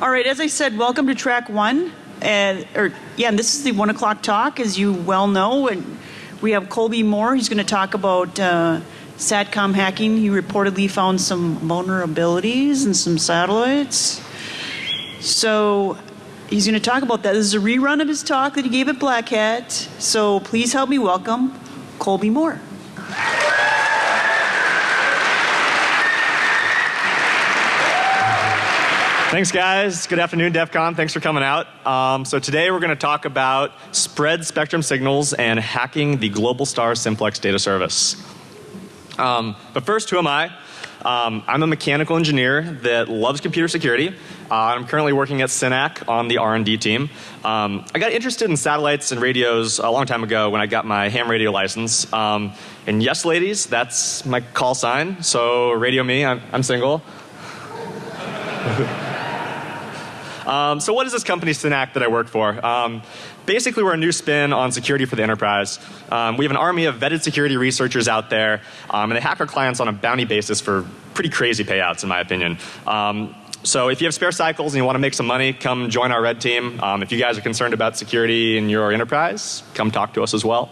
All right, as I said, welcome to track one. And, or, yeah, and this is the one o'clock talk, as you well know. And we have Colby Moore. He's going to talk about uh, SATCOM hacking. He reportedly found some vulnerabilities in some satellites. So he's going to talk about that. This is a rerun of his talk that he gave at Black Hat. So please help me welcome Colby Moore. Thanks, guys. Good afternoon, DEF CON. Thanks for coming out. Um, so today we're going to talk about spread spectrum signals and hacking the global star Simplex data service. Um, but first, who am I? Um, I'm a mechanical engineer that loves computer security. Uh, I'm currently working at SYNAC on the R&D team. Um, I got interested in satellites and radios a long time ago when I got my ham radio license. Um, and yes, ladies, that's my call sign. So radio me. I'm, I'm single. Um, so what is this company SYNAC that I work for? Um, basically we're a new spin on security for the enterprise. Um, we have an army of vetted security researchers out there um, and they hack our clients on a bounty basis for pretty crazy payouts in my opinion. Um, so if you have spare cycles and you want to make some money, come join our red team. Um, if you guys are concerned about security in your enterprise, come talk to us as well.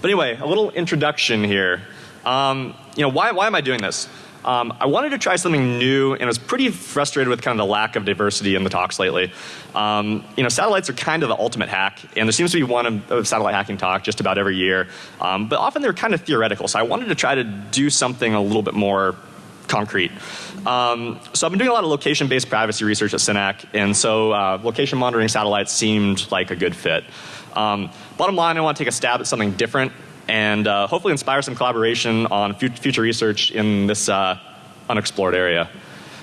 But anyway, a little introduction here. Um, you know, why, why am I doing this? Um, I wanted to try something new and I was pretty frustrated with kind of the lack of diversity in the talks lately. Um, you know, satellites are kind of the ultimate hack and there seems to be one of, satellite hacking talk just about every year. Um, but often they're kind of theoretical so I wanted to try to do something a little bit more concrete. Um, so I've been doing a lot of location based privacy research at SYNAC and so uh, location monitoring satellites seemed like a good fit. Um, bottom line I want to take a stab at something different and uh, hopefully inspire some collaboration on future research in this uh, unexplored area.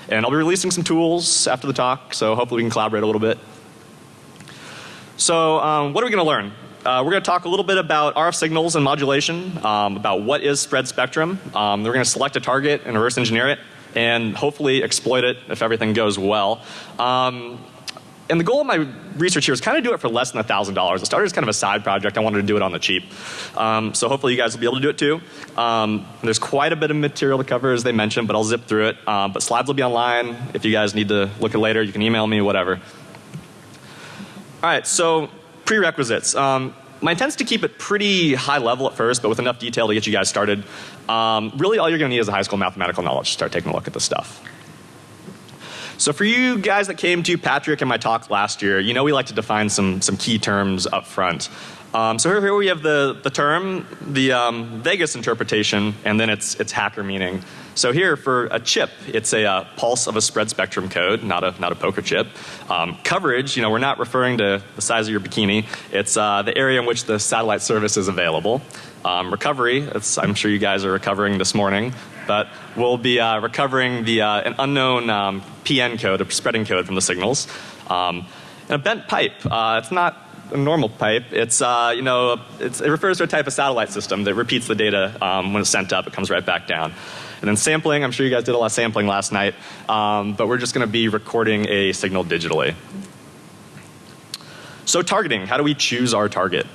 And I'll be releasing some tools after the talk, so hopefully we can collaborate a little bit. So um, what are we going to learn? Uh, we're going to talk a little bit about RF signals and modulation, um, about what is spread spectrum. Um, we're going to select a target and reverse engineer it and hopefully exploit it if everything goes well. Um, and the goal of my research here is kind of do it for less than a $1,000. It started as kind of a side project. I wanted to do it on the cheap. Um, so hopefully you guys will be able to do it too. Um, there's quite a bit of material to cover as they mentioned, but I'll zip through it. Um, but slides will be online. If you guys need to look at later, you can email me, whatever. Alright, so prerequisites. Um, my intent is to keep it pretty high level at first, but with enough detail to get you guys started. Um, really all you're going to need is a high school mathematical knowledge to start taking a look at this stuff. So for you guys that came to Patrick and my talk last year, you know we like to define some, some key terms up front. Um, so here, here, we have the, the term, the um, Vegas interpretation, and then its, its hacker meaning. So here for a chip, it's a uh, pulse of a spread spectrum code, not a, not a poker chip. Um, coverage, you know, we're not referring to the size of your bikini. It's uh, the area in which the satellite service is available. Um, recovery, I'm sure you guys are recovering this morning but we'll be uh, recovering the uh, an unknown um, PN code, a spreading code from the signals. Um, and a bent pipe, uh, it's not a normal pipe. It's uh, you know it's, it refers to a type of satellite system that repeats the data um, when it's sent up. It comes right back down. And then sampling, I'm sure you guys did a lot of sampling last night, um, but we're just going to be recording a signal digitally. So targeting, how do we choose our target?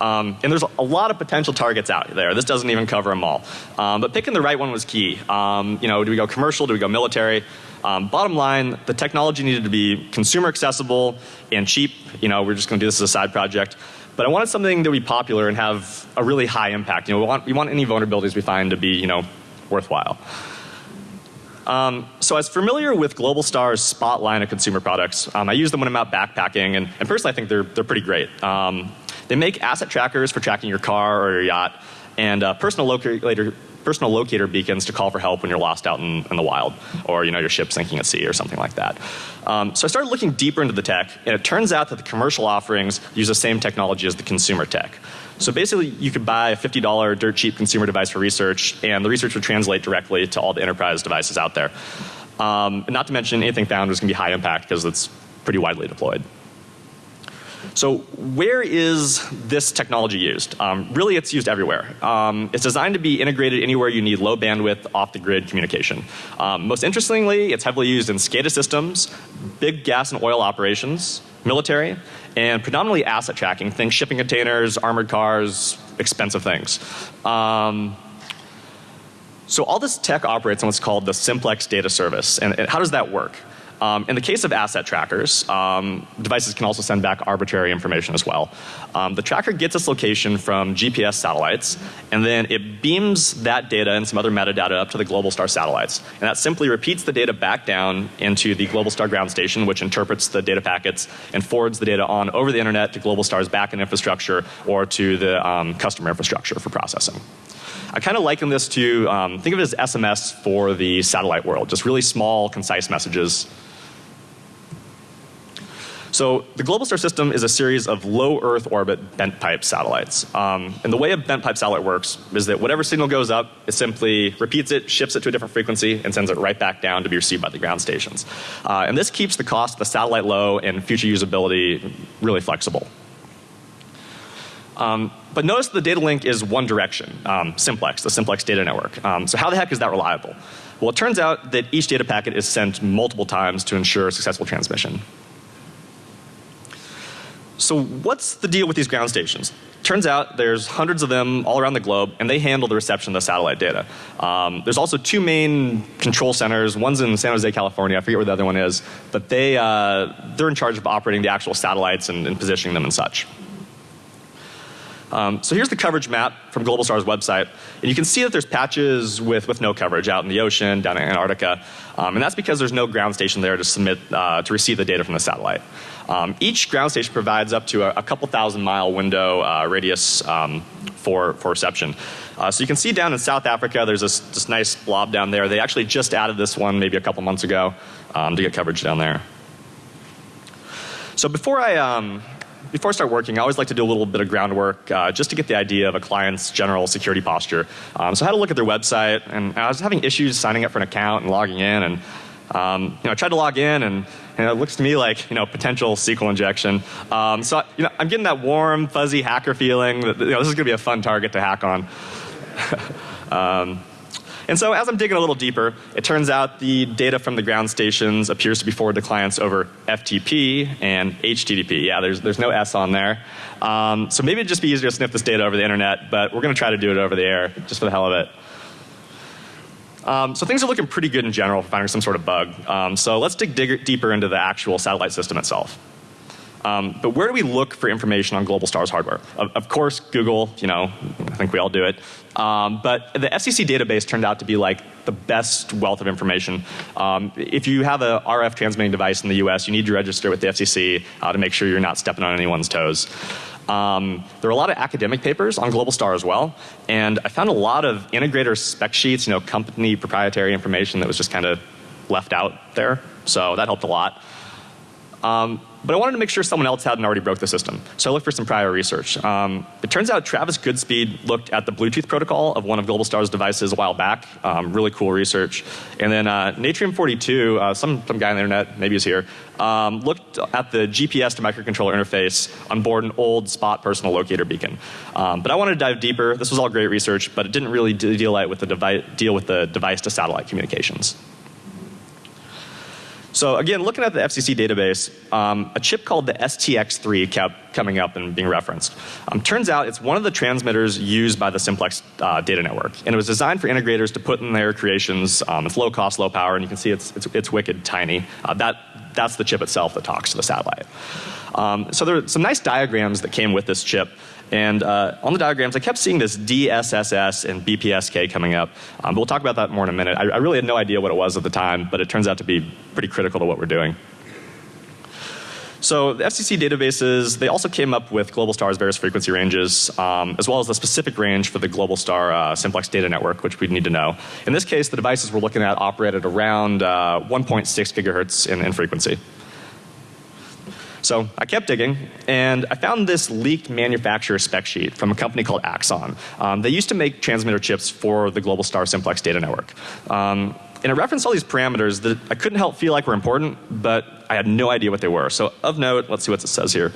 Um, and there's a lot of potential targets out there. This doesn't even cover them all. Um, but picking the right one was key. Um, you know, do we go commercial? Do we go military? Um, bottom line, the technology needed to be consumer accessible and cheap. You know, we're just going to do this as a side project. But I wanted something that would be popular and have a really high impact. You know, we want, we want any vulnerabilities we find to be, you know, worthwhile. Um, so I was familiar with Globalstar's Spot line of consumer products. Um, I use them when I'm out backpacking and, and personally I think they're, they're pretty great. Um, they make asset trackers for tracking your car or your yacht and uh, personal locator personal locator beacons to call for help when you're lost out in, in the wild or you know your ship sinking at sea or something like that. Um, so I started looking deeper into the tech and it turns out that the commercial offerings use the same technology as the consumer tech. So basically you could buy a $50 dirt cheap consumer device for research and the research would translate directly to all the enterprise devices out there. Um, not to mention anything found is going to be high impact because it's pretty widely deployed. So where is this technology used? Um, really it's used everywhere. Um, it's designed to be integrated anywhere you need low bandwidth off the grid communication. Um, most interestingly it's heavily used in SCADA systems, big gas and oil operations, military, and predominantly asset tracking. things shipping containers, armored cars, expensive things. Um, so all this tech operates on what's called the simplex data service and, and how does that work? Um, in the case of asset trackers, um, devices can also send back arbitrary information as well. Um, the tracker gets its location from GPS satellites, and then it beams that data and some other metadata up to the Globalstar satellites. And that simply repeats the data back down into the Globalstar ground station, which interprets the data packets and forwards the data on over the internet to Globalstar's backend infrastructure or to the um, customer infrastructure for processing. I kind of liken this to um, think of it as SMS for the satellite world, just really small, concise messages so the Global Star system is a series of low Earth orbit bent pipe satellites. Um, and the way a bent pipe satellite works is that whatever signal goes up, it simply repeats it, shifts it to a different frequency, and sends it right back down to be received by the ground stations. Uh, and this keeps the cost of the satellite low and future usability really flexible. Um, but notice the data link is one direction, um, simplex, the simplex data network. Um, so how the heck is that reliable? Well, it turns out that each data packet is sent multiple times to ensure successful transmission. So what's the deal with these ground stations? Turns out there's hundreds of them all around the globe and they handle the reception of the satellite data. Um, there's also two main control centers. One's in San Jose, California. I forget where the other one is. But they, uh, they're in charge of operating the actual satellites and, and positioning them and such. Um, so here's the coverage map from Globalstar's website. And you can see that there's patches with, with no coverage out in the ocean, down in Antarctica. Um, and that's because there's no ground station there to submit, uh, to receive the data from the satellite. Um, each ground station provides up to a, a couple thousand mile window uh, radius um, for, for reception. Uh, so you can see down in South Africa, there's this, this nice blob down there. They actually just added this one maybe a couple months ago um, to get coverage down there. So before I, um, before I start working, I always like to do a little bit of groundwork uh, just to get the idea of a client's general security posture. Um, so I had a look at their website and I was having issues signing up for an account and logging in and um, you know, I tried to log in and, and, it looks to me like, you know, potential SQL injection. Um, so, you know, I'm getting that warm, fuzzy hacker feeling that, you know, this is going to be a fun target to hack on. um, and so as I'm digging a little deeper, it turns out the data from the ground stations appears to be forwarded to clients over FTP and HTTP. Yeah, there's, there's no S on there. Um, so maybe it'd just be easier to sniff this data over the internet, but we're going to try to do it over the air just for the hell of it. Um, so things are looking pretty good in general for finding some sort of bug. Um, so let's dig, dig deeper into the actual satellite system itself. Um, but where do we look for information on global stars hardware? Of, of, course, Google, you know, I think we all do it. Um, but the FCC database turned out to be like the best wealth of information. Um, if you have a RF transmitting device in the US, you need to register with the FCC uh, to make sure you're not stepping on anyone's toes. Um, there are a lot of academic papers on Global Star as well, and I found a lot of integrator spec sheets, you know, company proprietary information that was just kind of left out there. So that helped a lot. Um, but I wanted to make sure someone else hadn't already broke the system. So I looked for some prior research. Um, it turns out Travis Goodspeed looked at the Bluetooth protocol of one of Globalstar's devices a while back. Um, really cool research. And then uh, Natrium42, uh, some, some guy on the internet, maybe he's here, um, looked at the GPS to microcontroller interface on board an old Spot personal locator beacon. Um, but I wanted to dive deeper. This was all great research, but it didn't really deal with the, deal with the device to satellite communications. So again, looking at the FCC database, um, a chip called the STX3 kept coming up and being referenced. Um, turns out it's one of the transmitters used by the simplex uh, data network. And it was designed for integrators to put in their creations. Um, it's low cost, low power, and you can see it's, it's, it's wicked tiny. Uh, that, that's the chip itself that talks to the satellite. Um, so there are some nice diagrams that came with this chip. And uh, on the diagrams, I kept seeing this DSSS and BPSK coming up. Um, but we'll talk about that more in a minute. I, I really had no idea what it was at the time, but it turns out to be pretty critical to what we're doing. So the FCC databases, they also came up with global stars various frequency ranges, um, as well as the specific range for the Globalstar uh, simplex data network, which we'd need to know. In this case, the devices we're looking at operated around uh, 1.6 gigahertz in, in frequency. So I kept digging and I found this leaked manufacturer spec sheet from a company called Axon. Um, they used to make transmitter chips for the Global Star Simplex data network. Um, and it referenced all these parameters that I couldn't help feel like were important, but I had no idea what they were. So of note, let's see what it says here.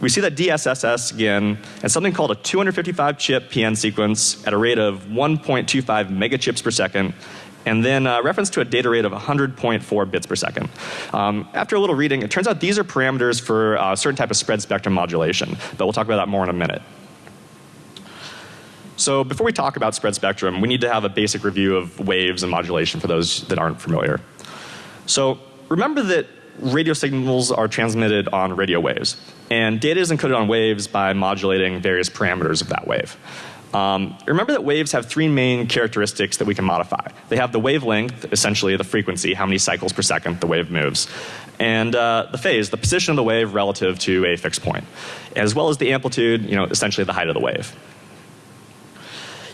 We see that DSSS again and something called a 255 chip PN sequence at a rate of 1.25 megachips per second and then uh, reference to a data rate of 100.4 bits per second. Um, after a little reading, it turns out these are parameters for a uh, certain type of spread spectrum modulation, but we'll talk about that more in a minute. So before we talk about spread spectrum, we need to have a basic review of waves and modulation for those that aren't familiar. So remember that radio signals are transmitted on radio waves, and data is encoded on waves by modulating various parameters of that wave. Um, remember that waves have three main characteristics that we can modify. They have the wavelength, essentially the frequency, how many cycles per second the wave moves, and uh, the phase, the position of the wave relative to a fixed point, as well as the amplitude, you know, essentially the height of the wave.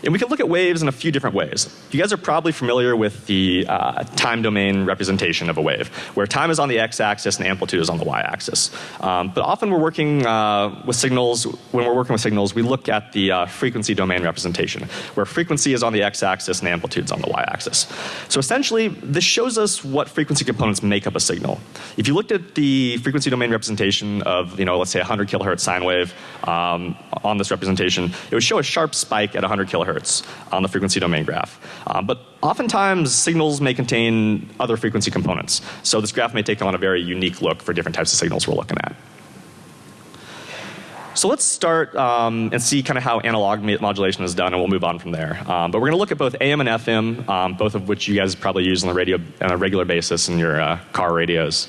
And we can look at waves in a few different ways. You guys are probably familiar with the uh, time domain representation of a wave, where time is on the x-axis and amplitude is on the y-axis. Um, but often we're working uh, with signals, when we're working with signals, we look at the uh, frequency domain representation, where frequency is on the x-axis and amplitude is on the y-axis. So essentially, this shows us what frequency components make up a signal. If you looked at the frequency domain representation of, you know, let's say a 100 kilohertz sine wave um, on this representation, it would show a sharp spike at 100 kilohertz on the frequency domain graph. Uh, but oftentimes signals may contain other frequency components. So this graph may take on a very unique look for different types of signals we're looking at. So let's start um, and see kind of how analog modulation is done and we'll move on from there. Um, but we're going to look at both AM and FM, um, both of which you guys probably use on the radio on a regular basis in your uh, car radios.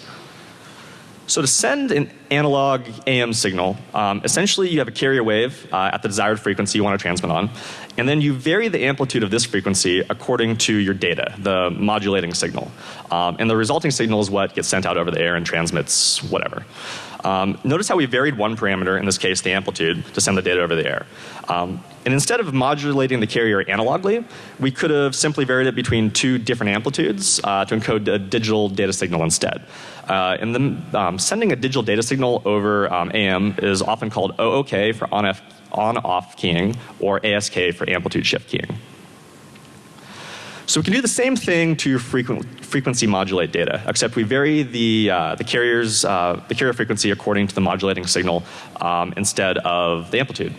So to send an analog AM signal, um, essentially you have a carrier wave uh, at the desired frequency you want to transmit on, and then you vary the amplitude of this frequency according to your data, the modulating signal. Um, and the resulting signal is what gets sent out over the air and transmits whatever. Um, notice how we varied one parameter, in this case the amplitude, to send the data over the air. Um, and instead of modulating the carrier analogly, we could have simply varied it between two different amplitudes uh, to encode a digital data signal instead. Uh, and then um, sending a digital data signal over um, AM is often called OOK for on, on off keying or ASK for amplitude shift keying. So we can do the same thing to frequency modulate data, except we vary the, uh, the carrier's, uh, the carrier frequency according to the modulating signal um, instead of the amplitude.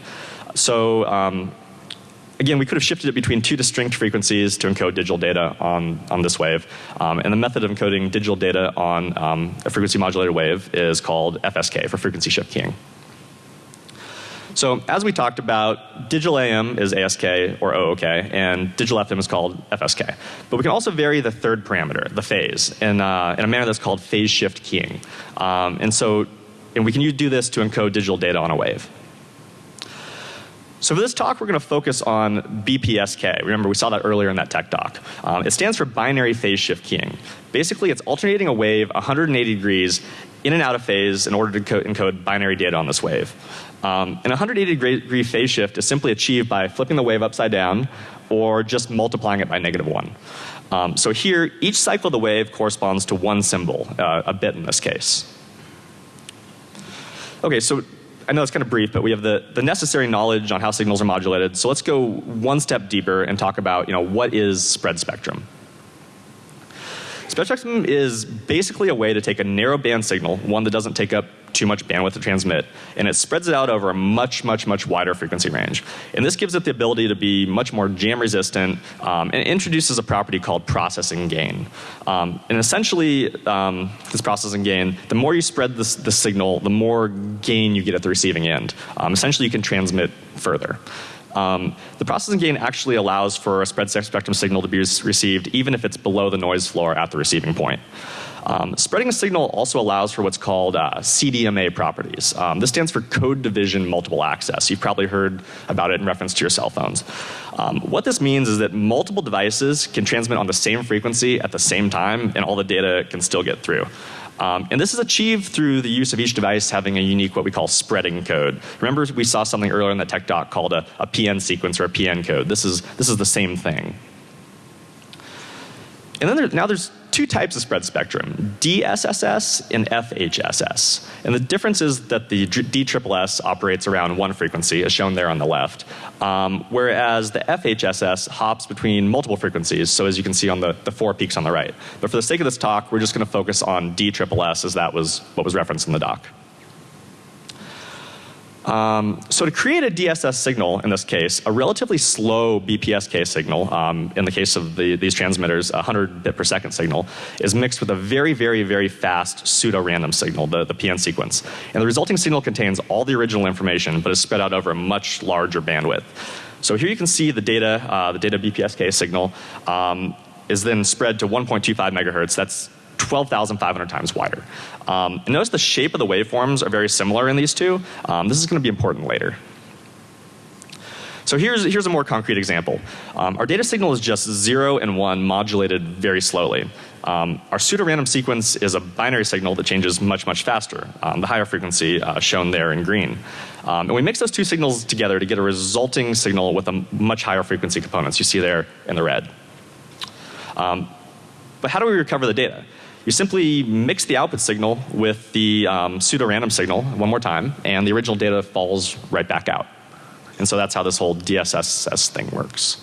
So um, again, we could have shifted it between two distinct frequencies to encode digital data on, on this wave. Um, and the method of encoding digital data on um, a frequency modulated wave is called FSK for frequency shift keying. So as we talked about, digital AM is ASK or OOK and digital FM is called FSK. But we can also vary the third parameter, the phase, in, uh, in a manner that's called phase shift keying. Um, and so, and we can do this to encode digital data on a wave. So for this talk, we're going to focus on BPSK. Remember, we saw that earlier in that tech talk. Um, it stands for binary phase shift keying. Basically, it's alternating a wave 180 degrees in and out of phase in order to encode binary data on this wave. Um, an 180 degree phase shift is simply achieved by flipping the wave upside down or just multiplying it by negative 1. Um, so here, each cycle of the wave corresponds to one symbol, uh, a bit in this case. Okay, so I know it's kind of brief, but we have the, the necessary knowledge on how signals are modulated. So let's go one step deeper and talk about, you know, what is spread spectrum. Spread spectrum is basically a way to take a narrow band signal, one that doesn't take up too much bandwidth to transmit, and it spreads it out over a much, much, much wider frequency range. And this gives it the ability to be much more jam resistant um, and introduces a property called processing gain. Um, and essentially, um, this processing gain, the more you spread the signal, the more gain you get at the receiving end. Um, essentially, you can transmit further. Um, the processing gain actually allows for a spread spectrum signal to be received even if it's below the noise floor at the receiving point. Um, spreading a signal also allows for what's called uh, CDMA properties. Um, this stands for code division multiple access. You've probably heard about it in reference to your cell phones. Um, what this means is that multiple devices can transmit on the same frequency at the same time and all the data can still get through. Um, and this is achieved through the use of each device having a unique what we call spreading code. Remember we saw something earlier in the tech doc called a, a PN sequence or a PN code. This is, this is the same thing. And then there, now there's two types of spread spectrum, DSSS and FHSS. And the difference is that the DSSS operates around one frequency as shown there on the left, um, whereas the FHSS hops between multiple frequencies, so as you can see on the, the four peaks on the right. But for the sake of this talk, we're just going to focus on DSSS as that was what was referenced in the doc. Um, so to create a DSS signal in this case, a relatively slow BPSK signal, um, in the case of the, these transmitters, a 100 bit per second signal, is mixed with a very, very, very fast pseudo-random signal, the, the PN sequence. And the resulting signal contains all the original information, but is spread out over a much larger bandwidth. So here you can see the data, uh, the data BPSK signal um, is then spread to 1.25 megahertz. That's 12,500 times wider. Um, and notice the shape of the waveforms are very similar in these two. Um, this is going to be important later. So here's, here's a more concrete example. Um, our data signal is just 0 and 1 modulated very slowly. Um, our pseudo-random sequence is a binary signal that changes much, much faster. Um, the higher frequency uh, shown there in green. Um, and we mix those two signals together to get a resulting signal with a much higher frequency components you see there in the red. Um, but how do we recover the data? You simply mix the output signal with the um, pseudo-random signal one more time and the original data falls right back out. And so that's how this whole DSSS thing works.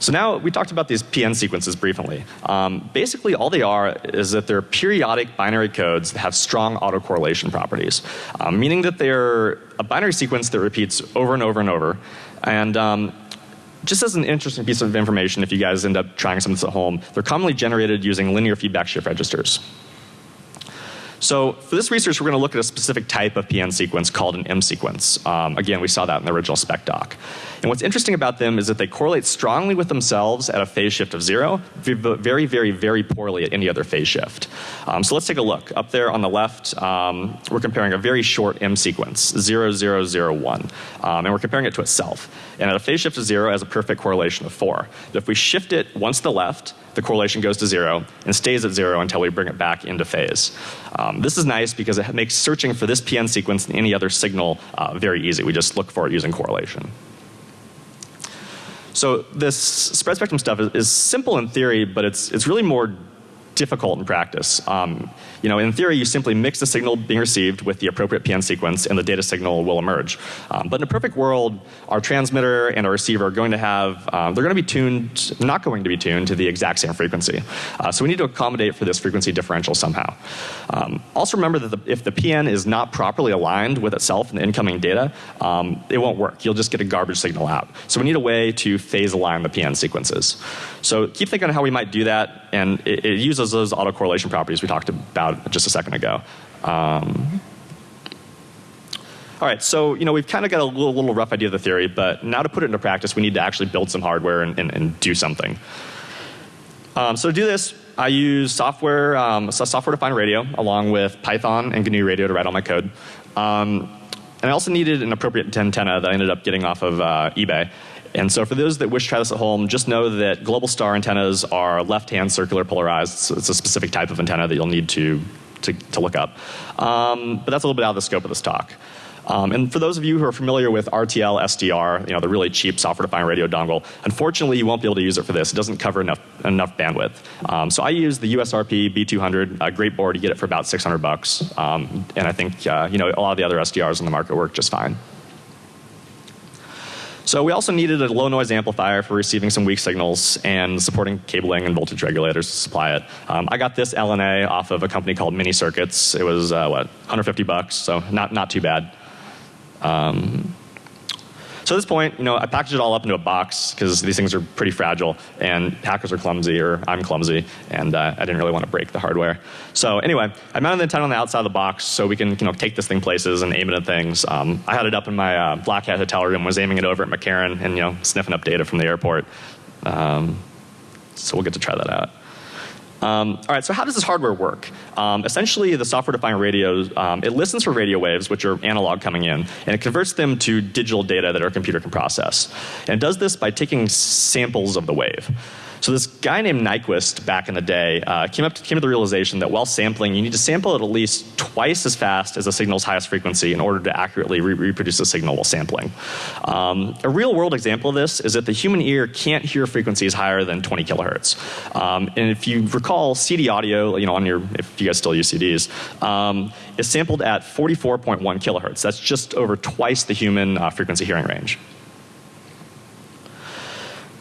So now we talked about these PN sequences briefly. Um, basically all they are is that they're periodic binary codes that have strong autocorrelation properties. Um, meaning that they're a binary sequence that repeats over and over and over. And um, just as an interesting piece of information if you guys end up trying some of this at home, they're commonly generated using linear feedback shift registers. So for this research, we're going to look at a specific type of PN sequence called an M sequence. Um, again, we saw that in the original spec doc. And what's interesting about them is that they correlate strongly with themselves at a phase shift of zero, but very, very, very poorly at any other phase shift. Um, so let's take a look. Up there on the left, um, we're comparing a very short M sequence, 0001. Um, and we're comparing it to itself. And at a phase shift of zero, it has a perfect correlation of four. But if we shift it once to the left, the correlation goes to zero and stays at zero until we bring it back into phase. Um, this is nice because it makes searching for this PN sequence and any other signal uh, very easy. We just look for it using correlation. So this spread spectrum stuff is, is simple in theory, but it's, it's really more difficult in practice. Um, you know, in theory, you simply mix the signal being received with the appropriate PN sequence and the data signal will emerge. Um, but in a perfect world, our transmitter and our receiver are going to have, um, they're going to be tuned, not going to be tuned to the exact same frequency. Uh, so we need to accommodate for this frequency differential somehow. Um, also remember that the, if the PN is not properly aligned with itself and the incoming data, um, it won't work. You'll just get a garbage signal out. So we need a way to phase align the PN sequences. So keep thinking how we might do that and it, it uses those autocorrelation properties we talked about just a second ago. Um, all right, so you know we've kind of got a little, little, rough idea of the theory, but now to put it into practice, we need to actually build some hardware and, and, and do something. Um, so to do this, I use software, um, software-defined radio, along with Python and GNU Radio to write all my code. Um, and I also needed an appropriate antenna that I ended up getting off of uh, eBay. And so for those that wish to try this at home, just know that global star antennas are left-hand circular polarized. So it's a specific type of antenna that you'll need to, to, to look up. Um, but that's a little bit out of the scope of this talk. Um, and for those of you who are familiar with RTL SDR, you know, the really cheap software-defined radio dongle, unfortunately you won't be able to use it for this. It doesn't cover enough, enough bandwidth. Um, so I use the USRP B200, a great board. You get it for about 600 bucks. Um, and I think, uh, you know, a lot of the other SDRs on the market work just fine. So we also needed a low noise amplifier for receiving some weak signals and supporting cabling and voltage regulators to supply it. Um, I got this LNA off of a company called Mini Circuits. It was uh, what 150 bucks, so not not too bad. Um, so at this point, you know, I packaged it all up into a box because these things are pretty fragile and hackers are clumsy or I'm clumsy and uh, I didn't really want to break the hardware. So anyway, I mounted the antenna on the outside of the box so we can, you know, take this thing places and aim it at things. Um, I had it up in my uh, Black Hat hotel room, was aiming it over at McCarran and, you know, sniffing up data from the airport. Um, so we'll get to try that out. Um, all right, so how does this hardware work? Um, essentially, the software-defined radio, um, it listens for radio waves, which are analog coming in, and it converts them to digital data that our computer can process. And it does this by taking samples of the wave. So this guy named Nyquist back in the day uh, came up to, came to the realization that while sampling, you need to sample at at least twice as fast as the signal's highest frequency in order to accurately re reproduce the signal while sampling. Um, a real world example of this is that the human ear can't hear frequencies higher than 20 kilohertz. Um, and if you recall, CD audio, you know, on your if you guys still use CDs, um, is sampled at 44.1 kilohertz. That's just over twice the human uh, frequency hearing range.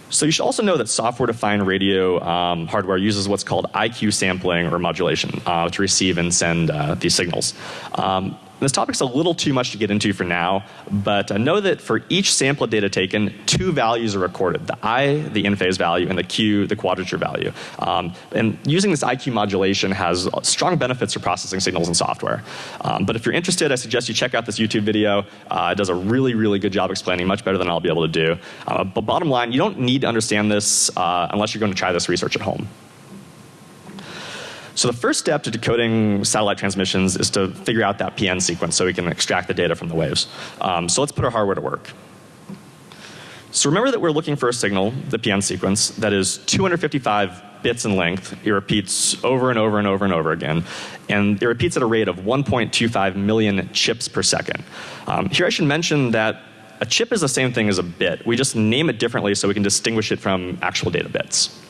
So you should also know that software-defined radio um, hardware uses what's called IQ sampling or modulation uh, to receive and send uh, these signals. Um, this topic's a little too much to get into for now, but uh, know that for each sample of data taken, two values are recorded. The I, the in-phase value, and the Q, the quadrature value. Um, and using this IQ modulation has strong benefits for processing signals in software. Um, but if you're interested, I suggest you check out this YouTube video. Uh, it does a really, really good job explaining, much better than I'll be able to do. Uh, but bottom line, you don't need to understand this uh, unless you're going to try this research at home. So the first step to decoding satellite transmissions is to figure out that PN sequence so we can extract the data from the waves. Um, so let's put our hardware to work. So remember that we're looking for a signal, the PN sequence, that is 255 bits in length. It repeats over and over and over and over again. And it repeats at a rate of 1.25 million chips per second. Um, here I should mention that a chip is the same thing as a bit. We just name it differently so we can distinguish it from actual data bits.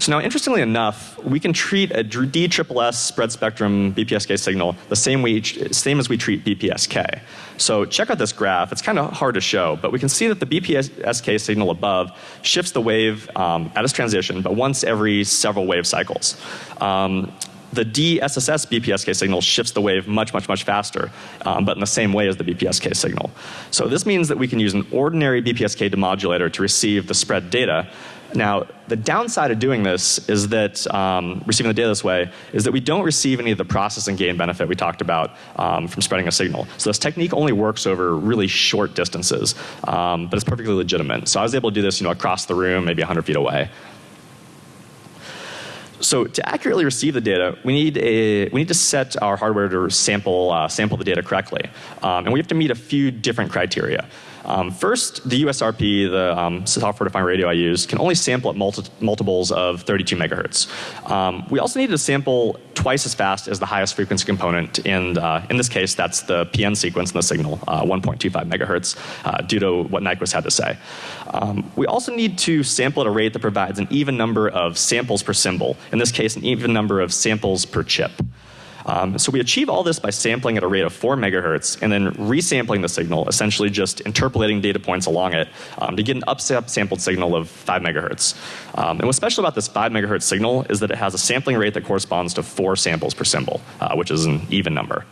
So now interestingly enough, we can treat a DSSS spread spectrum BPSK signal the same way, same as we treat BPSK. So check out this graph. It's kind of hard to show, but we can see that the BPSK signal above shifts the wave um, at its transition, but once every several wave cycles. Um, the DSSS BPSK signal shifts the wave much, much, much faster, um, but in the same way as the BPSK signal. So this means that we can use an ordinary BPSK demodulator to receive the spread data, now, the downside of doing this is that um, receiving the data this way is that we don't receive any of the processing gain benefit we talked about um, from spreading a signal. So this technique only works over really short distances, um, but it's perfectly legitimate. So I was able to do this, you know, across the room, maybe 100 feet away. So to accurately receive the data, we need a we need to set our hardware to sample uh, sample the data correctly, um, and we have to meet a few different criteria. Um, first, the USRP, the um, software defined radio I use, can only sample at multi multiples of 32 megahertz. Um, we also need to sample twice as fast as the highest frequency component. In, uh, in this case, that's the PN sequence in the signal, uh, 1.25 megahertz, uh, due to what Nyquist had to say. Um, we also need to sample at a rate that provides an even number of samples per symbol. In this case, an even number of samples per chip. Um, so we achieve all this by sampling at a rate of 4 megahertz and then resampling the signal, essentially just interpolating data points along it um, to get an upsampled signal of 5 megahertz. Um, and what's special about this 5 megahertz signal is that it has a sampling rate that corresponds to 4 samples per symbol, uh, which is an even number.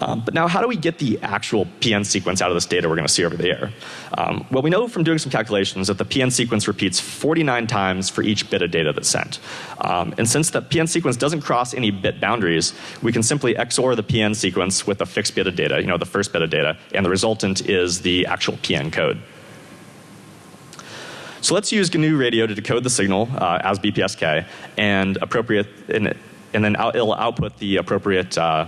Um, but now how do we get the actual PN sequence out of this data we're going to see over the air? Um, well, we know from doing some calculations that the PN sequence repeats 49 times for each bit of data that's sent. Um, and since the PN sequence doesn't cross any bit boundaries, we can simply XOR the PN sequence with a fixed bit of data, you know, the first bit of data, and the resultant is the actual PN code. So let's use GNU Radio to decode the signal uh, as BPSK and appropriate, and, and then out, it'll output the appropriate uh,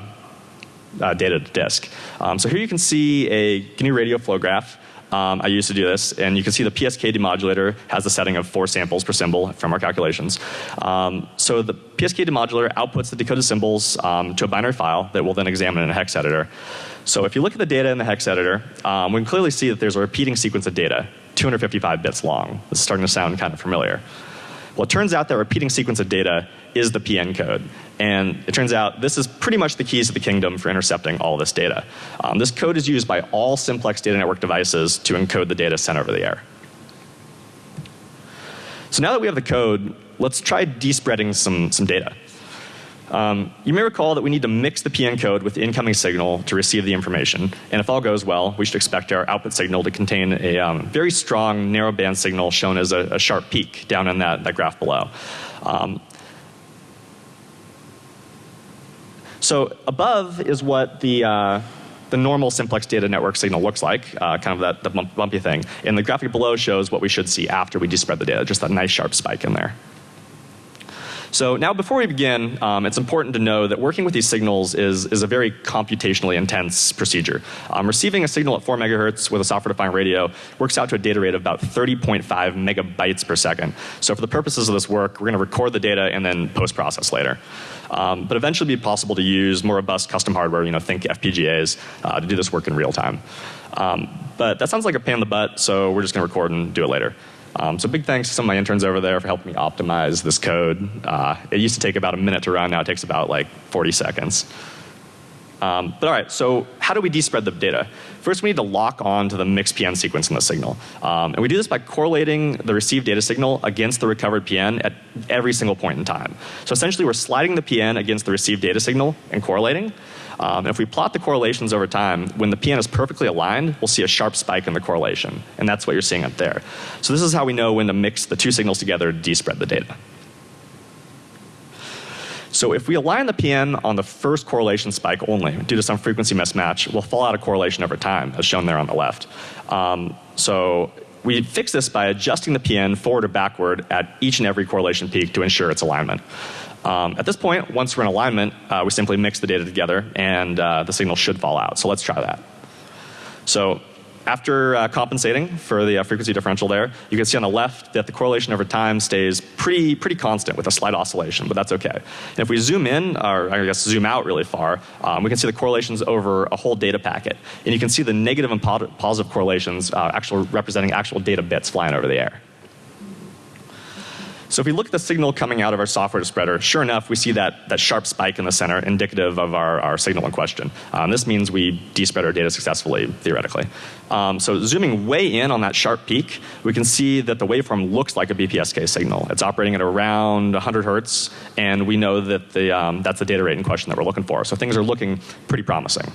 uh, data to disk. Um, so here you can see a GNU radio flow graph. Um, I used to do this, and you can see the PSK demodulator has a setting of four samples per symbol from our calculations. Um, so the PSK demodulator outputs the decoded symbols um, to a binary file that we'll then examine in a hex editor. So if you look at the data in the hex editor, um, we can clearly see that there's a repeating sequence of data, 255 bits long. This is starting to sound kind of familiar. Well, it turns out that repeating sequence of data is the PN code. And it turns out this is pretty much the keys to the kingdom for intercepting all this data. Um, this code is used by all simplex data network devices to encode the data sent over the air. So now that we have the code, let's try despreading some, some data. Um, you may recall that we need to mix the PN code with the incoming signal to receive the information. And if all goes well, we should expect our output signal to contain a um, very strong narrowband signal shown as a, a, sharp peak down in that, that graph below. Um, so above is what the uh, the normal simplex data network signal looks like, uh, kind of that the bumpy thing. And the graphic below shows what we should see after we despread the data, just that nice sharp spike in there. So now before we begin, um, it's important to know that working with these signals is, is a very computationally intense procedure. Um, receiving a signal at 4 megahertz with a software defined radio works out to a data rate of about 30.5 megabytes per second. So for the purposes of this work, we're going to record the data and then post process later. Um, but eventually be possible to use more robust custom hardware, you know, think FPGAs, uh, to do this work in real time. Um, but that sounds like a pain in the butt, so we're just going to record and do it later. Um, so big thanks to some of my interns over there for helping me optimize this code. Uh, it used to take about a minute to run, now it takes about like 40 seconds. Um, but all right, so how do we despread the data? First, we need to lock on to the mixed PN sequence in the signal. Um, and we do this by correlating the received data signal against the recovered PN at every single point in time. So essentially, we're sliding the PN against the received data signal and correlating. Um, if we plot the correlations over time, when the PN is perfectly aligned, we'll see a sharp spike in the correlation. And that's what you're seeing up there. So this is how we know when to mix the two signals together to despread the data. So if we align the PN on the first correlation spike only due to some frequency mismatch, we'll fall out of correlation over time as shown there on the left. Um, so we fix this by adjusting the PN forward or backward at each and every correlation peak to ensure its alignment. Um, at this point, once we're in alignment, uh, we simply mix the data together and uh, the signal should fall out. So let's try that. So after uh, compensating for the uh, frequency differential there, you can see on the left that the correlation over time stays pretty, pretty constant with a slight oscillation, but that's okay. And if we zoom in, or I guess zoom out really far, um, we can see the correlations over a whole data packet. And you can see the negative and positive correlations uh, actually representing actual data bits flying over the air. So if we look at the signal coming out of our software spreader, sure enough, we see that, that sharp spike in the center indicative of our, our signal in question. Um, this means we despread our data successfully, theoretically. Um, so zooming way in on that sharp peak, we can see that the waveform looks like a BPSK signal. It's operating at around 100 hertz, and we know that the, um, that's the data rate in question that we're looking for. So things are looking pretty promising.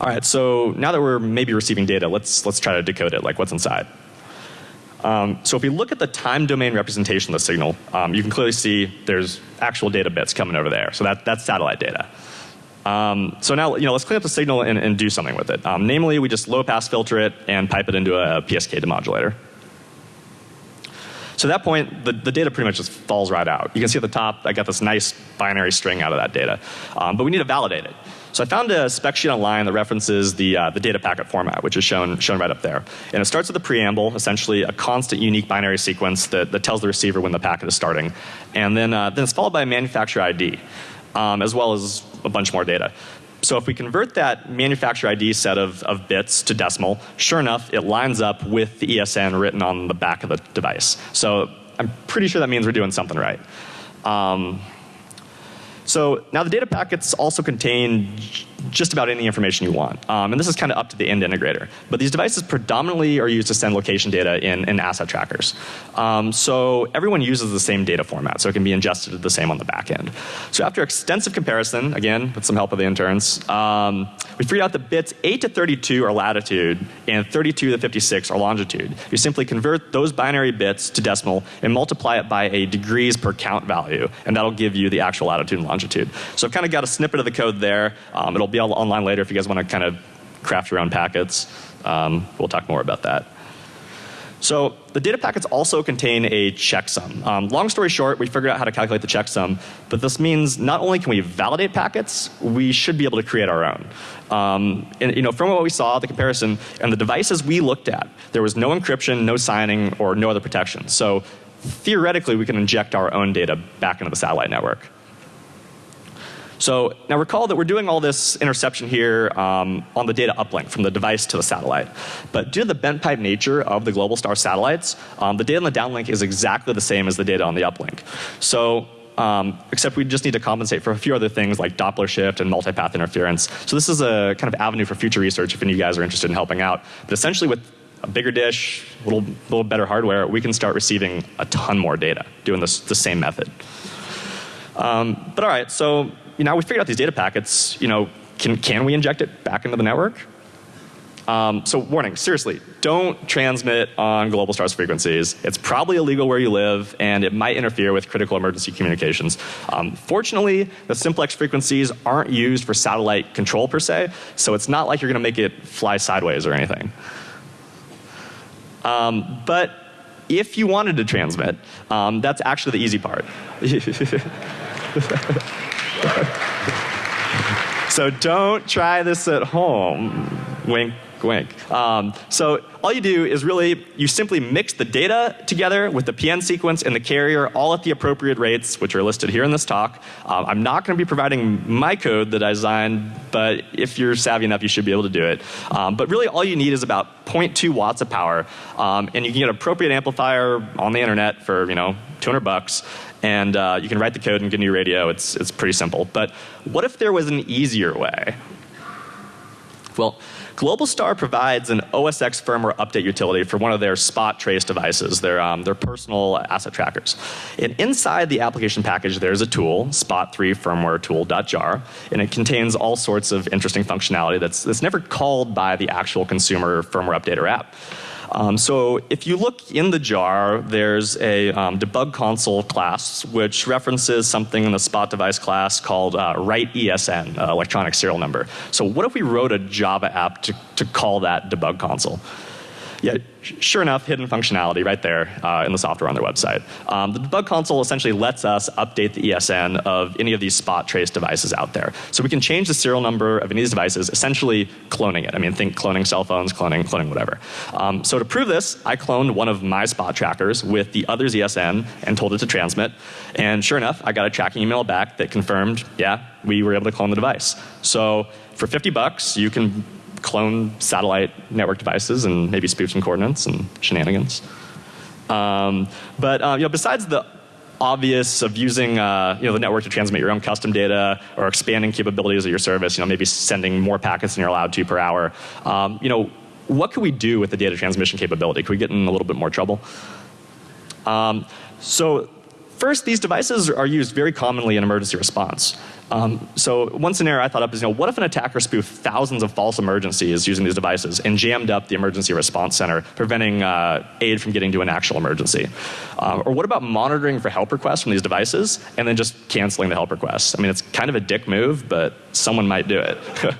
All right, so now that we're maybe receiving data, let's, let's try to decode it, like what's inside. Um, so if we look at the time domain representation of the signal, um, you can clearly see there's actual data bits coming over there. So that, that's satellite data. Um, so now, you know, let's clean up the signal and, and do something with it. Um, namely, we just low pass filter it and pipe it into a PSK demodulator. So at that point, the, the data pretty much just falls right out. You can see at the top, I got this nice binary string out of that data. Um, but we need to validate it. So I found a spec sheet online that references the, uh, the data packet format, which is shown, shown right up there. And it starts with a preamble, essentially a constant unique binary sequence that, that tells the receiver when the packet is starting. And then, uh, then it's followed by a manufacturer ID, um, as well as a bunch more data. So if we convert that manufacturer ID set of, of bits to decimal, sure enough, it lines up with the ESN written on the back of the device. So I'm pretty sure that means we're doing something right. Um, so now the data packets also contain just about any information you want. Um, and this is kind of up to the end integrator. But these devices predominantly are used to send location data in, in asset trackers. Um, so everyone uses the same data format, so it can be ingested the same on the back end. So after extensive comparison, again, with some help of the interns, um, we figured out the bits 8 to 32 are latitude and 32 to 56 are longitude. You simply convert those binary bits to decimal and multiply it by a degrees per count value, and that'll give you the actual latitude and longitude. So I've kind of got a snippet of the code there. Um, it'll be online later if you guys want to kind of craft your own packets. Um, we'll talk more about that. So the data packets also contain a checksum. Um, long story short, we figured out how to calculate the checksum, but this means not only can we validate packets, we should be able to create our own. Um, and, you know, from what we saw, the comparison, and the devices we looked at, there was no encryption, no signing, or no other protection. So theoretically, we can inject our own data back into the satellite network. So now recall that we're doing all this interception here um, on the data uplink from the device to the satellite. But due to the bent pipe nature of the global star satellites, um, the data on the downlink is exactly the same as the data on the uplink. So um, except we just need to compensate for a few other things like Doppler shift and multipath interference. So this is a kind of avenue for future research if any of you guys are interested in helping out. But essentially with a bigger dish, a little, little better hardware, we can start receiving a ton more data doing this the same method. Um, but all right, so you know, we figured out these data packets, you know, can, can we inject it back into the network? Um, so warning, seriously, don't transmit on Globalstar's frequencies. It's probably illegal where you live and it might interfere with critical emergency communications. Um, fortunately, the simplex frequencies aren't used for satellite control per se, so it's not like you're going to make it fly sideways or anything. Um, but if you wanted to transmit, um, that's actually the easy part. so don't try this at home. Wink, wink. Um, so all you do is really, you simply mix the data together with the PN sequence and the carrier all at the appropriate rates, which are listed here in this talk. Um, I'm not going to be providing my code that I designed, but if you're savvy enough, you should be able to do it. Um, but really all you need is about 0.2 watts of power. Um, and you can get an appropriate amplifier on the internet for, you know, 200 bucks and uh, you can write the code and get a new radio. It's, it's pretty simple. But what if there was an easier way? Well, Globalstar provides an OSX firmware update utility for one of their spot trace devices, their, um, their personal asset trackers. And inside the application package there's a tool, spot3 firmware tool.jar, and it contains all sorts of interesting functionality that's, that's never called by the actual consumer firmware updater app. Um, so if you look in the jar, there's a um, debug console class which references something in the spot device class called uh, write ESN, uh, electronic serial number. So what if we wrote a Java app to, to call that debug console? Yeah, sure enough, hidden functionality right there uh, in the software on their website. Um, the debug console essentially lets us update the ESN of any of these spot trace devices out there. So we can change the serial number of any of these devices, essentially cloning it. I mean, think cloning cell phones, cloning, cloning whatever. Um, so to prove this, I cloned one of my spot trackers with the other's ESN and told it to transmit. And sure enough, I got a tracking email back that confirmed, yeah, we were able to clone the device. So for 50 bucks, you can clone satellite network devices and maybe spoof some coordinates and shenanigans. Um, but uh, you know, besides the obvious of using uh, you know, the network to transmit your own custom data or expanding capabilities of your service, you know, maybe sending more packets than you're allowed to per hour, um, you know, what could we do with the data transmission capability? Could we get in a little bit more trouble? Um, so First, these devices are used very commonly in emergency response. Um, so one scenario I thought up is, you know, what if an attacker spoofed thousands of false emergencies using these devices and jammed up the emergency response center, preventing uh, aid from getting to an actual emergency? Um, or what about monitoring for help requests from these devices and then just canceling the help requests? I mean, it's kind of a dick move, but someone might do it.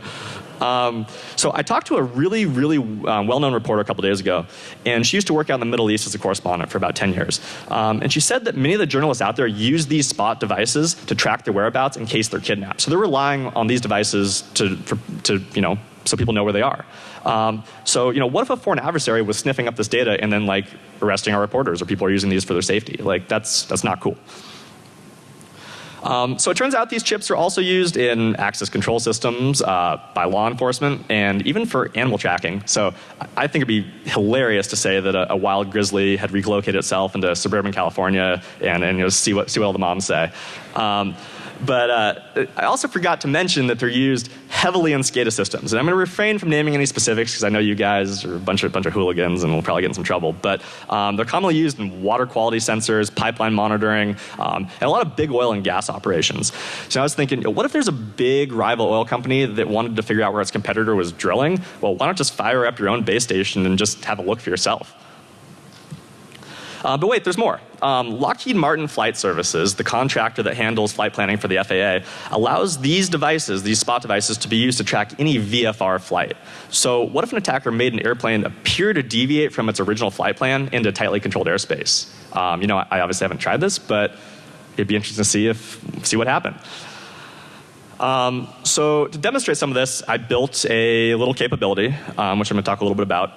Um, so I talked to a really, really um, well-known reporter a couple days ago, and she used to work out in the Middle East as a correspondent for about 10 years. Um, and she said that many of the journalists out there use these spot devices to track their whereabouts in case they're kidnapped. So they're relying on these devices to, for, to you know, so people know where they are. Um, so, you know, what if a foreign adversary was sniffing up this data and then like arresting our reporters or people are using these for their safety? Like that's, that's not cool. Um, so it turns out these chips are also used in access control systems uh, by law enforcement and even for animal tracking. So I think it'd be hilarious to say that a, a wild grizzly had relocated itself into suburban California and, and you know, see what see what all the moms say. Um, but uh, I also forgot to mention that they're used heavily in SCADA systems. And I'm going to refrain from naming any specifics because I know you guys are a bunch of, bunch of hooligans and we'll probably get in some trouble. But um, they're commonly used in water quality sensors, pipeline monitoring, um, and a lot of big oil and gas operations. So I was thinking, what if there's a big rival oil company that wanted to figure out where its competitor was drilling? Well, why not just fire up your own base station and just have a look for yourself? Uh, but wait, there's more. Um, Lockheed Martin Flight Services, the contractor that handles flight planning for the FAA, allows these devices, these spot devices, to be used to track any VFR flight. So what if an attacker made an airplane appear to deviate from its original flight plan into tightly controlled airspace? Um, you know, I obviously haven't tried this, but it'd be interesting to see if see what happened. Um, so to demonstrate some of this, I built a little capability, um, which I'm going to talk a little bit about.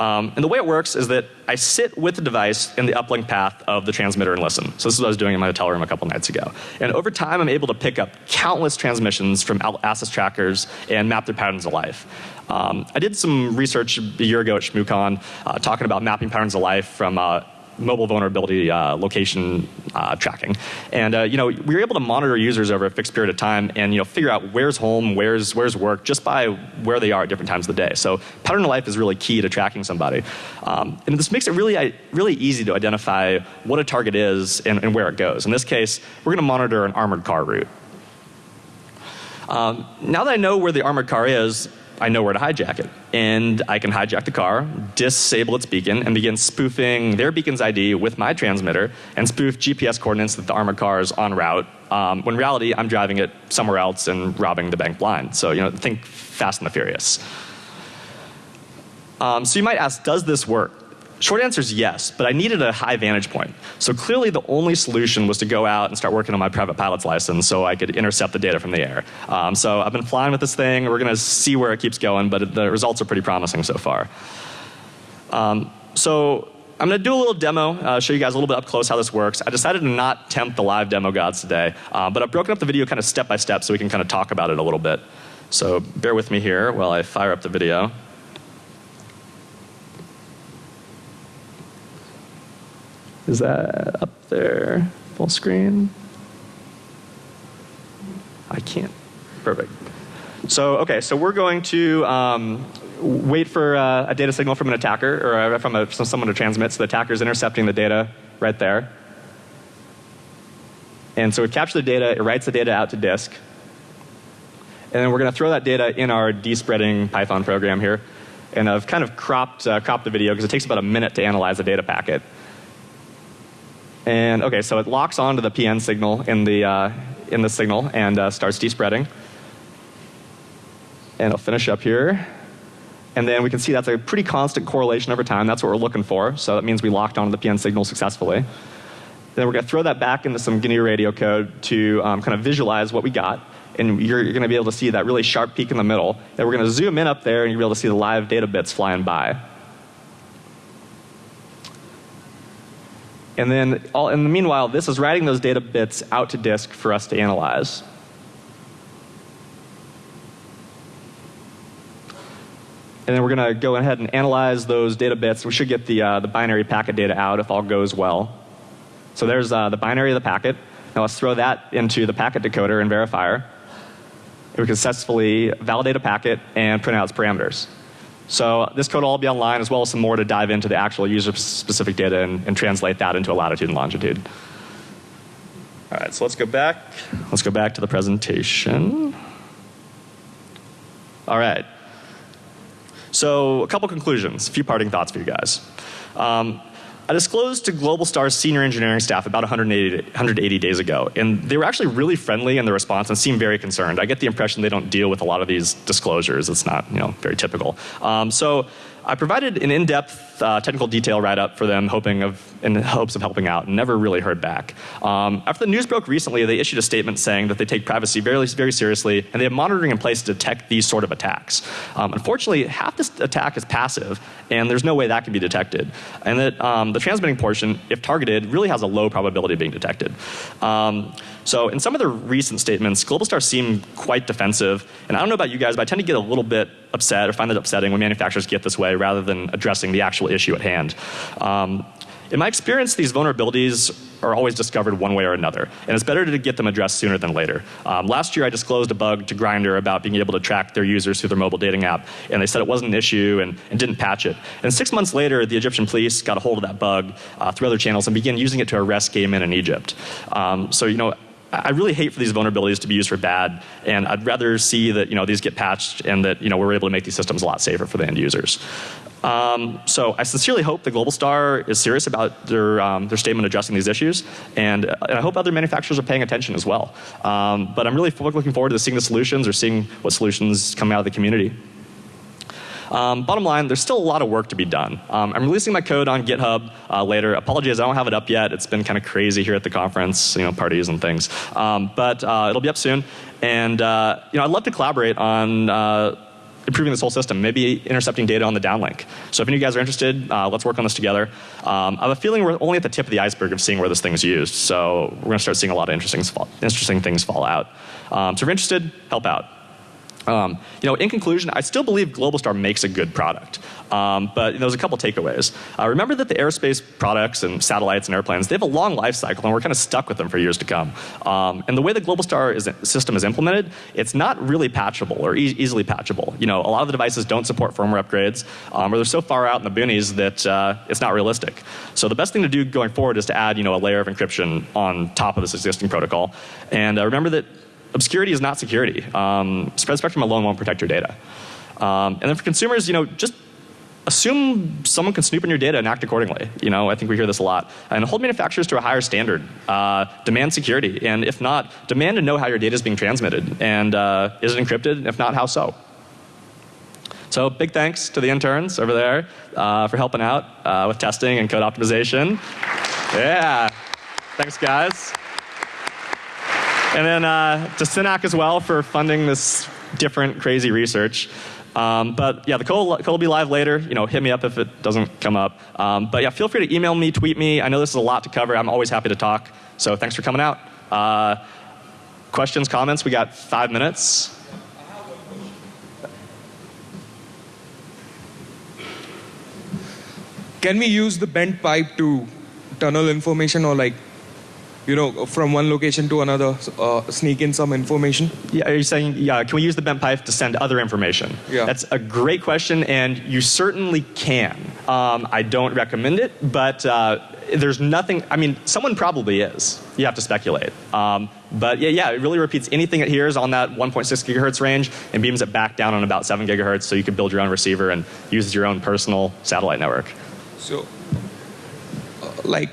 Um, and the way it works is that I sit with the device in the uplink path of the transmitter and listen. So this is what I was doing in my hotel room a couple nights ago. And over time I'm able to pick up countless transmissions from access trackers and map their patterns of life. Um, I did some research a year ago at ShmooCon uh, talking about mapping patterns of life from uh, mobile vulnerability uh, location uh, tracking. And uh, you know, we were able to monitor users over a fixed period of time and you know, figure out where's home, where's, where's work, just by where they are at different times of the day. So pattern of life is really key to tracking somebody. Um, and this makes it really, really easy to identify what a target is and, and where it goes. In this case, we're going to monitor an armored car route. Um, now that I know where the armored car is, I know where to hijack it. And I can hijack the car, disable its beacon, and begin spoofing their beacon's ID with my transmitter and spoof GPS coordinates that the armored car is en route. Um, when in reality, I'm driving it somewhere else and robbing the bank blind. So, you know, think Fast and the Furious. Um, so you might ask, does this work? Short answer is yes, but I needed a high vantage point. So clearly the only solution was to go out and start working on my private pilot's license so I could intercept the data from the air. Um, so I've been flying with this thing. We're going to see where it keeps going, but the results are pretty promising so far. Um, so I'm going to do a little demo, uh, show you guys a little bit up close how this works. I decided to not tempt the live demo gods today, uh, but I've broken up the video kind of step by step so we can kind of talk about it a little bit. So bear with me here while I fire up the video. Is that up there? Full screen? I can't. Perfect. So, okay, so we're going to um, wait for uh, a data signal from an attacker or uh, from, a, from someone to transmit. So the attacker is intercepting the data right there. And so we capture the data, it writes the data out to disk. And then we're going to throw that data in our despreading Python program here. And I've kind of cropped, uh, cropped the video because it takes about a minute to analyze a data packet. And okay, so it locks onto the PN signal in the, uh, in the signal and uh, starts despreading. And I'll finish up here. And then we can see that's a pretty constant correlation over time. That's what we're looking for. So that means we locked onto the PN signal successfully. Then we're going to throw that back into some GNU radio code to um, kind of visualize what we got. And you're, you're going to be able to see that really sharp peak in the middle. Then we're going to zoom in up there and you'll be able to see the live data bits flying by. And then all, in the meanwhile, this is writing those data bits out to disk for us to analyze. And then we're going to go ahead and analyze those data bits. We should get the, uh, the binary packet data out if all goes well. So there's uh, the binary of the packet. Now let's throw that into the packet decoder and verifier. And we can successfully validate a packet and print out its parameters. So this code will all be online as well as some more to dive into the actual user specific data and, and translate that into a latitude and longitude. All right, so let's go back. Let's go back to the presentation. All right. So a couple conclusions, a few parting thoughts for you guys. Um, I disclosed to Globalstar's senior engineering staff about 180, 180, days ago, and they were actually really friendly in the response and seemed very concerned. I get the impression they don't deal with a lot of these disclosures. It's not, you know, very typical. Um, so I provided an in-depth uh, technical detail write-up for them, hoping of, in hopes of helping out, and never really heard back. Um, after the news broke recently, they issued a statement saying that they take privacy very, very seriously, and they have monitoring in place to detect these sort of attacks. Um, unfortunately, half this attack is passive, and there's no way that can be detected. And that um, the transmitting portion, if targeted, really has a low probability of being detected. So in some of the recent statements, Globalstar seemed quite defensive. And I don't know about you guys, but I tend to get a little bit upset or find it upsetting when manufacturers get this way rather than addressing the actual issue at hand. Um, in my experience, these vulnerabilities are always discovered one way or another, and it's better to get them addressed sooner than later. Um, last year, I disclosed a bug to Grindr about being able to track their users through their mobile dating app, and they said it wasn't an issue and, and didn't patch it. And six months later, the Egyptian police got a hold of that bug uh, through other channels and began using it to arrest gay men in Egypt. Um, so, you know, I really hate for these vulnerabilities to be used for bad, and I'd rather see that you know these get patched and that you know we're able to make these systems a lot safer for the end users. Um, so I sincerely hope that Globalstar is serious about their um, their statement addressing these issues, and, and, I hope other manufacturers are paying attention as well. Um, but I'm really looking forward to seeing the solutions or seeing what solutions come out of the community. Um, bottom line, there's still a lot of work to be done. Um, I'm releasing my code on GitHub uh, later. Apologies, I don't have it up yet. It's been kind of crazy here at the conference, you know, parties and things. Um, but uh, it'll be up soon. And uh, you know, I'd love to collaborate on uh, improving this whole system, maybe intercepting data on the downlink. So if any of you guys are interested, uh, let's work on this together. Um, I have a feeling we're only at the tip of the iceberg of seeing where this thing is used. So we're going to start seeing a lot of interesting, interesting things fall out. Um, so if you're interested, help out. Um, you know, in conclusion, I still believe Globalstar makes a good product. Um, but you know, there's a couple takeaways. Uh, remember that the aerospace products and satellites and airplanes, they have a long life cycle and we're kind of stuck with them for years to come. Um, and the way the Globalstar is, system is implemented, it's not really patchable or e easily patchable. You know, a lot of the devices don't support firmware upgrades um, or they're so far out in the boonies that uh, it's not realistic. So the best thing to do going forward is to add you know, a layer of encryption on top of this existing protocol. And uh, remember that obscurity is not security. Um, spread spectrum alone won't protect your data. Um, and then for consumers, you know, just assume someone can snoop in your data and act accordingly. You know, I think we hear this a lot. And hold manufacturers to a higher standard. Uh, demand security. And if not, demand to know how your data is being transmitted. And uh, is it encrypted? If not, how so? So big thanks to the interns over there uh, for helping out uh, with testing and code optimization. Yeah. Thanks guys. And then uh, to Synack as well for funding this different crazy research. Um, but yeah, the code, will be live later. You know, hit me up if it doesn't come up. Um, but yeah, feel free to email me, tweet me. I know this is a lot to cover. I'm always happy to talk. So thanks for coming out. Uh, questions, comments? We got five minutes. Can we use the bent pipe to tunnel information or like you know, from one location to another, uh, sneak in some information? Yeah, are you saying, yeah, can we use the bent pipe to send other information? Yeah. That's a great question, and you certainly can. Um, I don't recommend it, but uh, there's nothing, I mean, someone probably is. You have to speculate. Um, but yeah, yeah, it really repeats anything it hears on that 1.6 gigahertz range and beams it back down on about 7 gigahertz so you can build your own receiver and use your own personal satellite network. So, uh, like,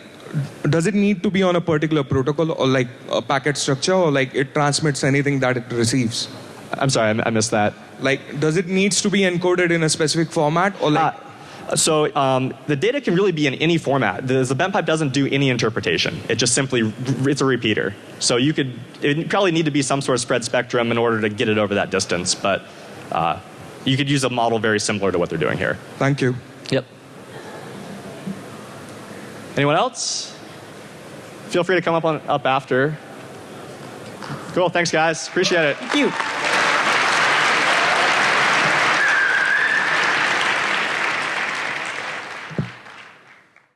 does it need to be on a particular protocol or like a packet structure or like it transmits anything that it receives? I'm sorry, I, I missed that. Like, does it needs to be encoded in a specific format or like? Uh, so um, the data can really be in any format. The, the bent pipe doesn't do any interpretation. It just simply it's a repeater. So you could it probably need to be some sort of spread spectrum in order to get it over that distance. But uh, you could use a model very similar to what they're doing here. Thank you. Yep. Anyone else? Feel free to come up on up after. Cool. Thanks, guys. Appreciate it. Thank you.